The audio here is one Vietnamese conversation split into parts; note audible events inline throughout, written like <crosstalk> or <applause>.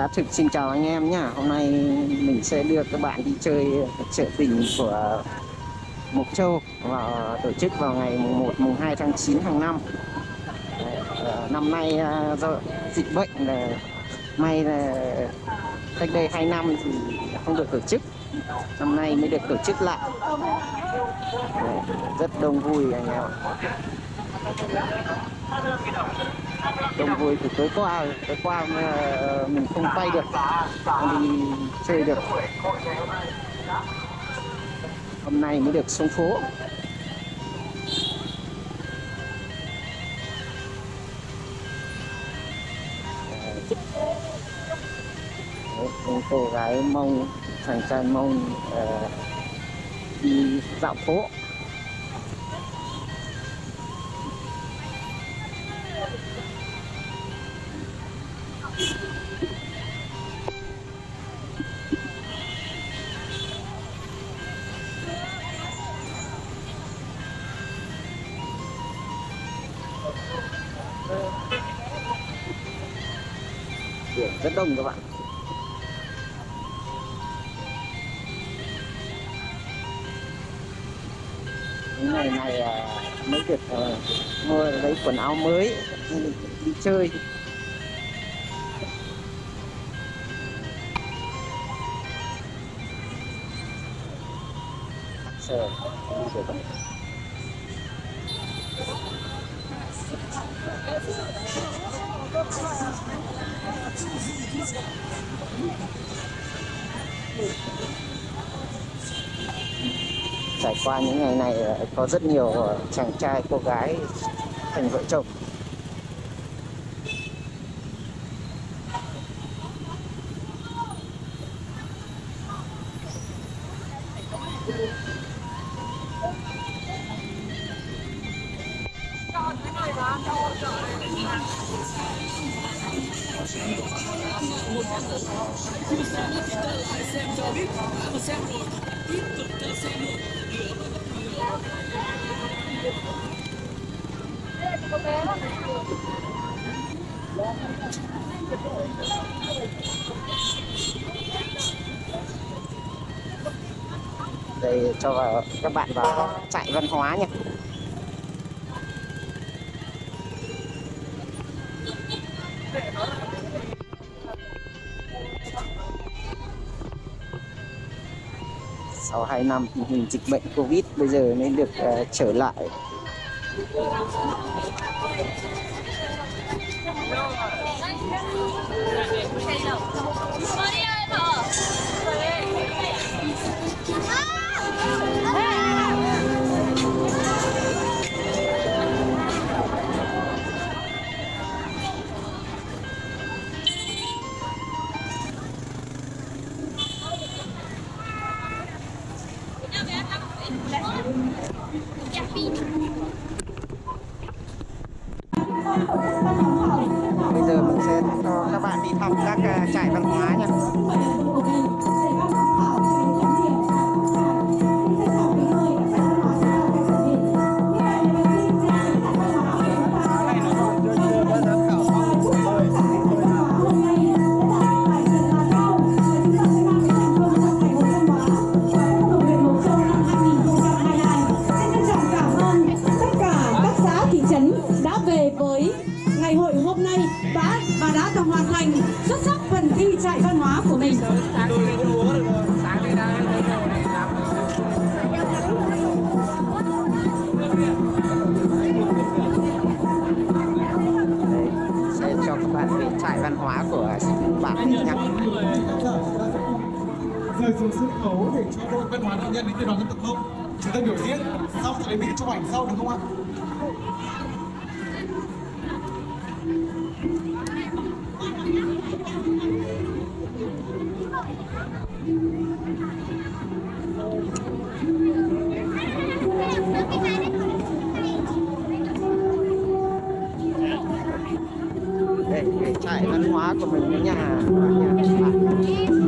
Giá thực xin chào anh em nhá. Hôm nay mình sẽ đưa các bạn đi chơi chợ tình của Mộc Châu và tổ chức vào ngày mùng 1 mùng 2 tháng 9 hàng năm. Ờ, năm nay ờ, do dịch bệnh là may là cách đây 2 năm thì không được tổ chức. Năm nay mới được tổ chức lại. Rất đông vui anh em ạ đông vui thì tối qua tối qua ờ, mình không quay được không đi chơi được. Hôm nay mới được xuống phố. Đấy, những cô gái mông chàng trai mông uh, đi dạo phố. Biển các bạn những ngày này à, mới được à, mua lấy quần áo mới, đi chơi sờ, đi được không? Trải qua những ngày này ờ, có rất nhiều ờ, chàng trai, cô gái, thành vợ chồng một con đường khi xem thì ta lại xem cho biết đã mà xem rồi tiếp tục ta xem luôn lửa nó vẫn đây là có cho các bạn vào chạy văn hóa nha vài năm hình dịch bệnh Covid bây giờ mới được uh, trở lại. Hoàn thành xuất sắc phần thi trại văn hóa của mình. Sẽ cho các bạn về trại văn hóa của mình nhé rời xuống sân khấu để cho đội văn hóa nghệ nhân đến từ đoàn dân tộc mông chúng ta biểu diễn xong sẽ lấy mình chụp ảnh sau được không ạ cái trại văn hóa của mình với nhà nhà bạn.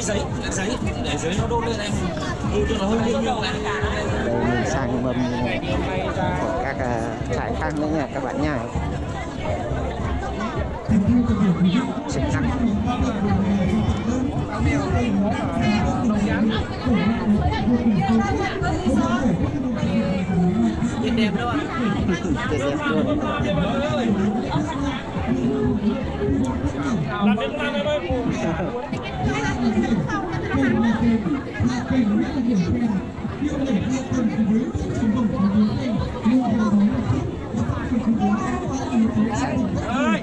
Giấy giấy để giấy nó đôn lên em ừ, cho nó hơi nghiêng nghiêng đây mình sang mâm của các à, trại khác nữa nha các bạn nha. Trực năng nhìn đẹp đâu ạ đẹp đẹp luôn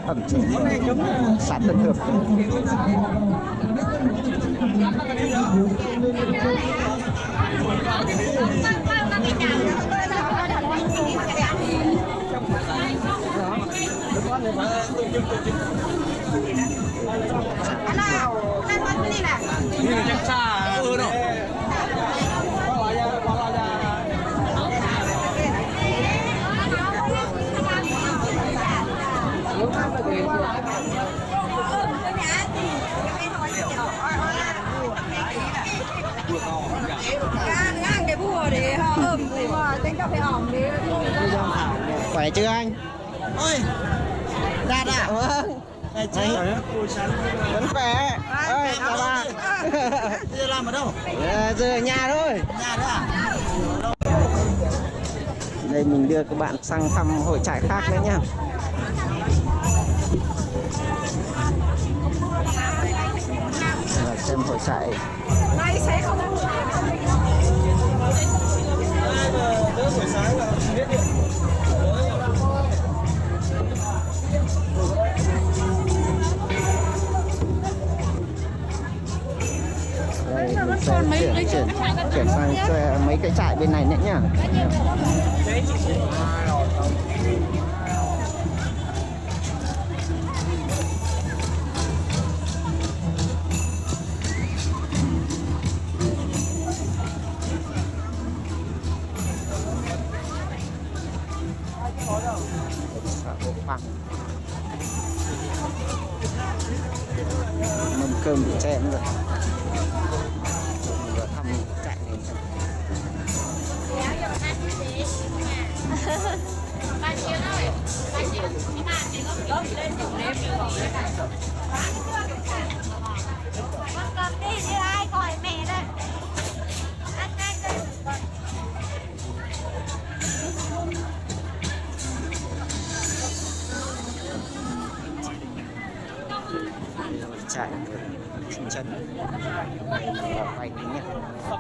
ẩm thực xã Tân Hợp tên cà phê ỏng đi khỏe chưa anh? Chị vẫn khỏe ơi chào bà <laughs> giờ làm ở đâu? Ờ, giờ ở nhà thôi. Nhà đấy à? Đây mình đưa các bạn sang thăm hội trại khác nữa nha Và xem hội trại. Nay sẽ không sẽ chuyển chuyển chuyển sang cho mấy cái trại bên này nữa nhá. Mâm cơm bị chém rồi mình vừa thăm trại này xem. cầm đi chứ ai gọi Đây là hội trại thị trấn và quay tí nhé hấp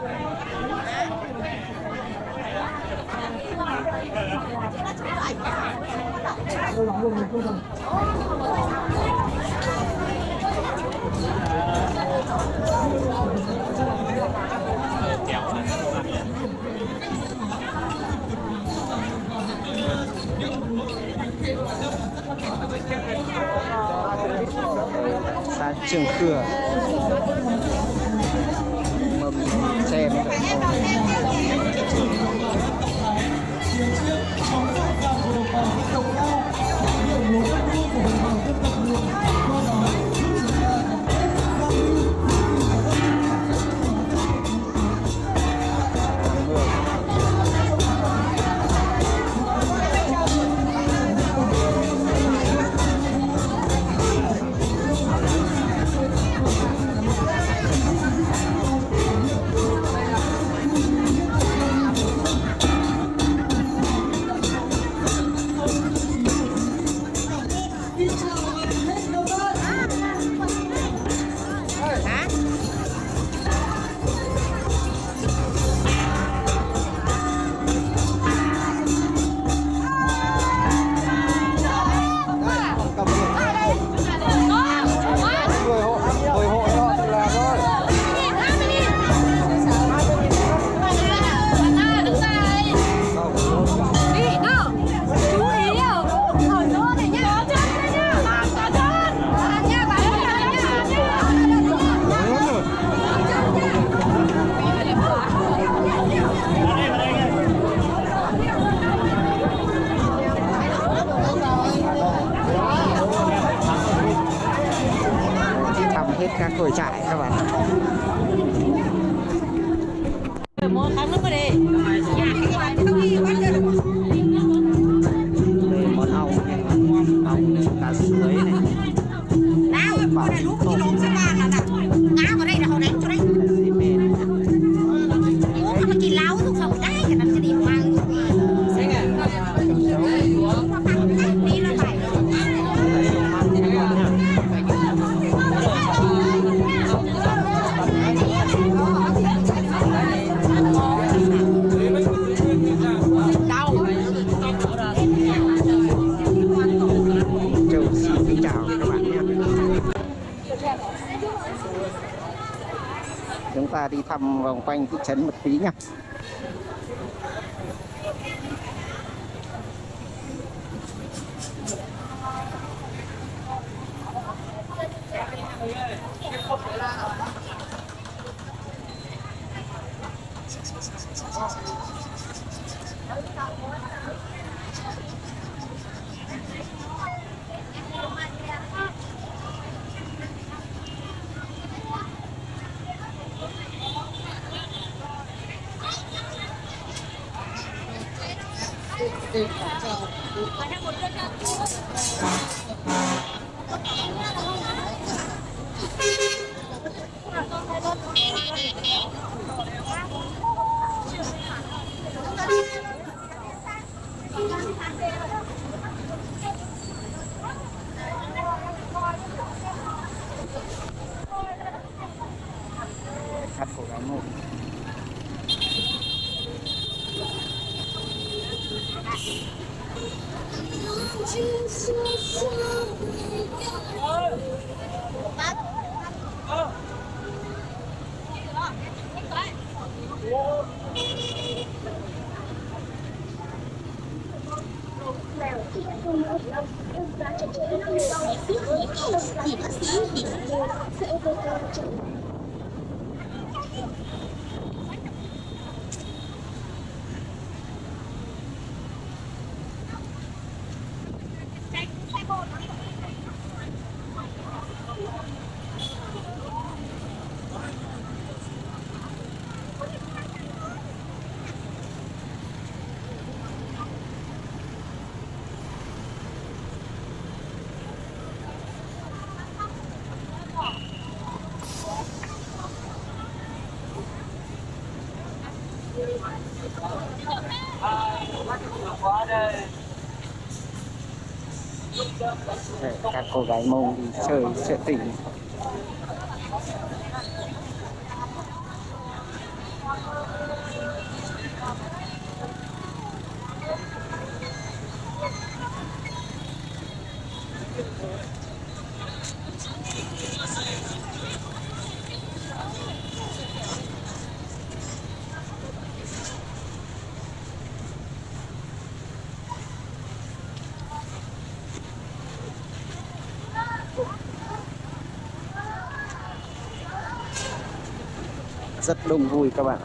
dẫn Khừa mâm các cồi trại các bạn chúng ta đi thăm vòng quanh thị trấn một tí nhé you. Cô gái mông đi chơi sẽ tỉnh. Rất đông vui các bạn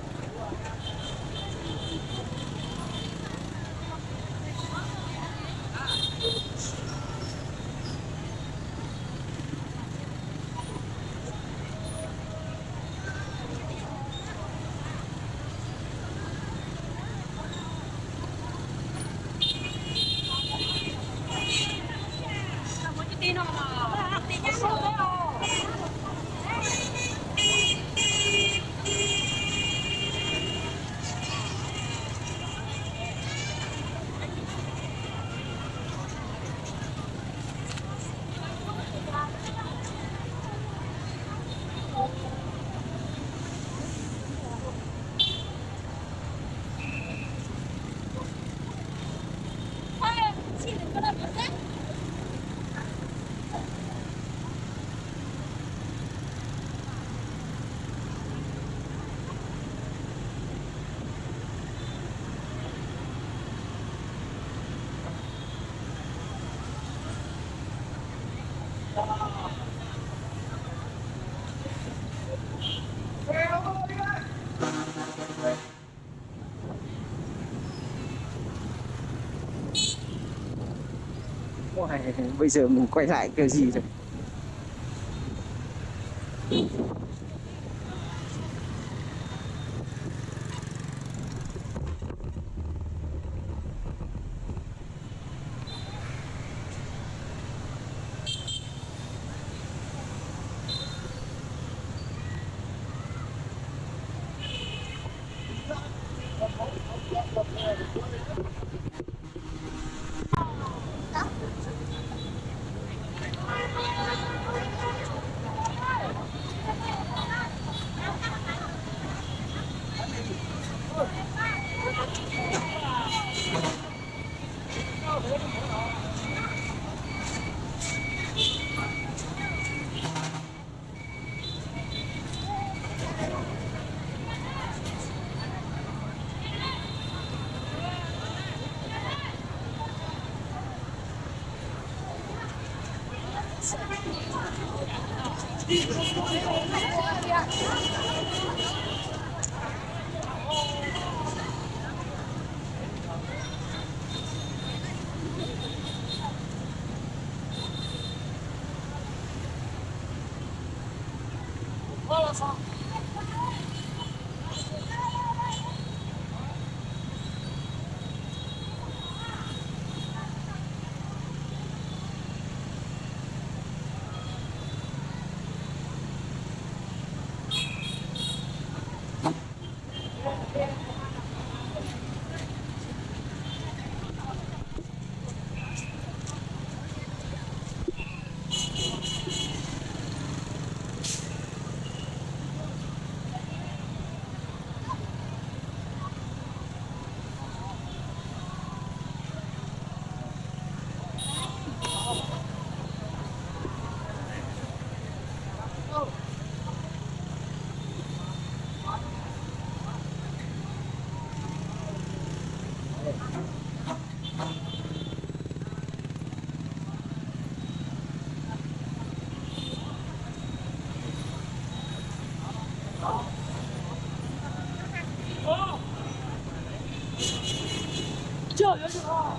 Ôi, bây giờ mình quay lại kiểu gì rồi? 跳下去了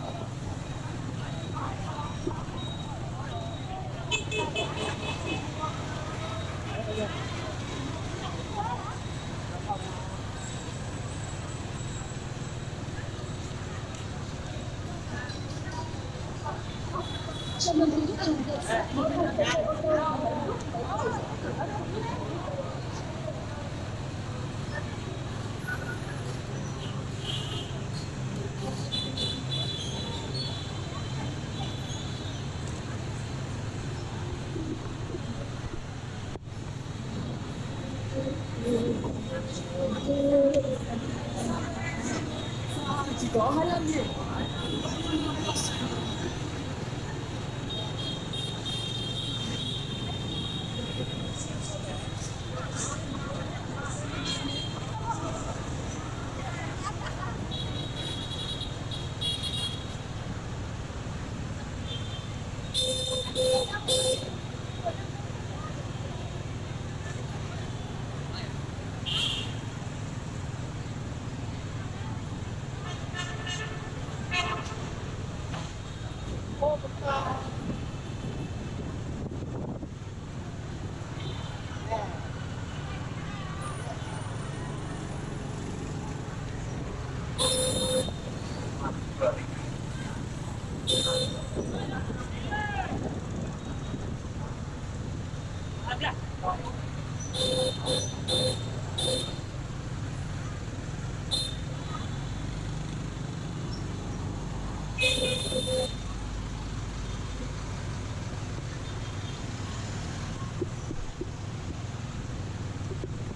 I love you.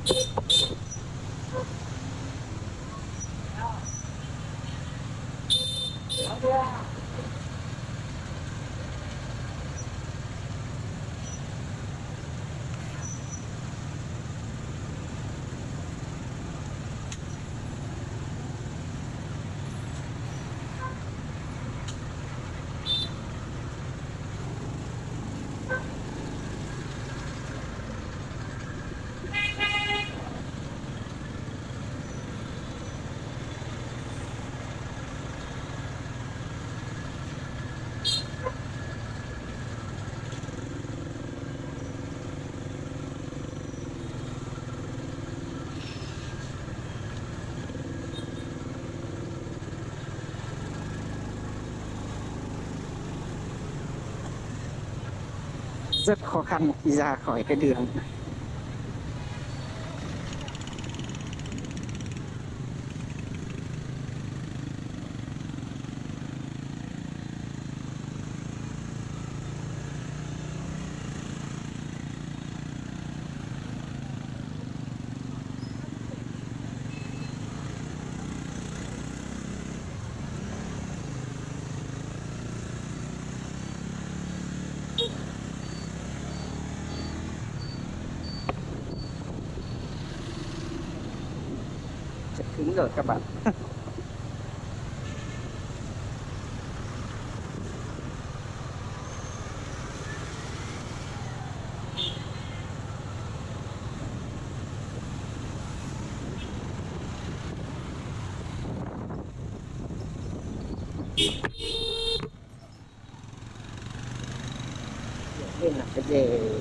Eat. Rất khó khăn khi ra khỏi cái đường. Đúng rồi các bạn Đây là cái đề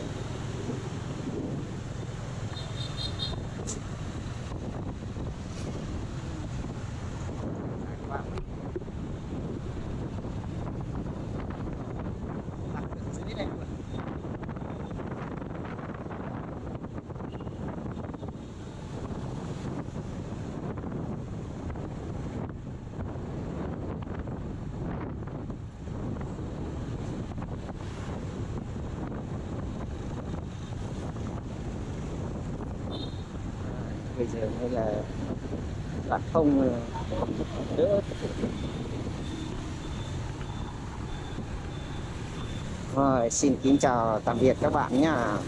đường hay là đoạn không ờ, đỡ rồi, xin kính chào tạm biệt các bạn nhá.